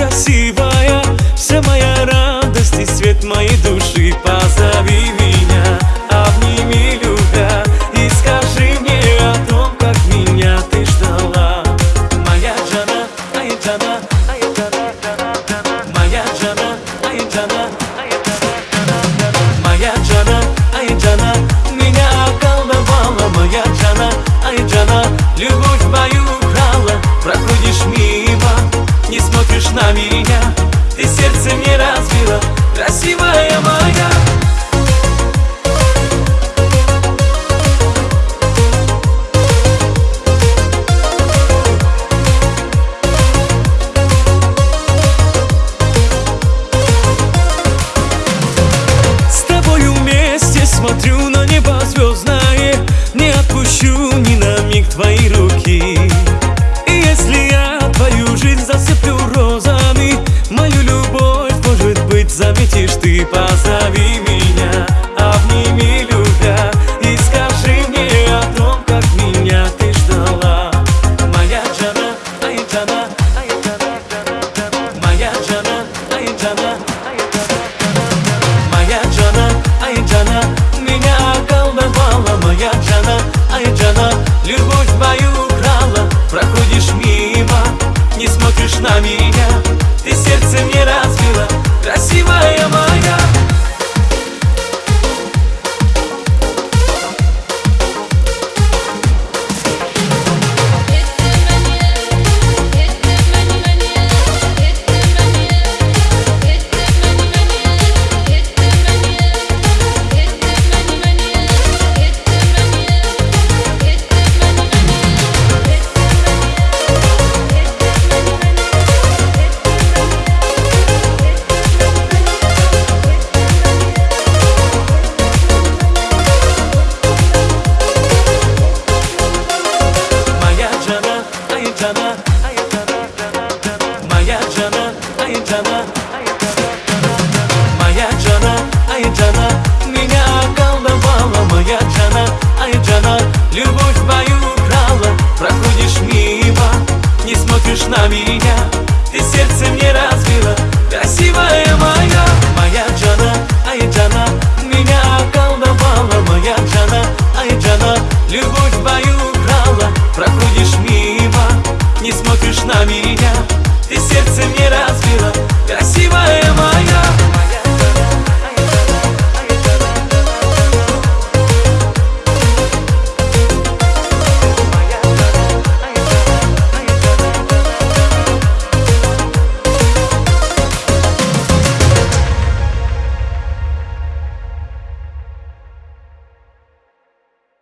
красивая смотрю на небо звездное Не отпущу ни на миг твои руки. И если я твою жизнь засыплю розами Мою любовь, может быть, заметишь ты Позови меня, premieras смотришь на меня.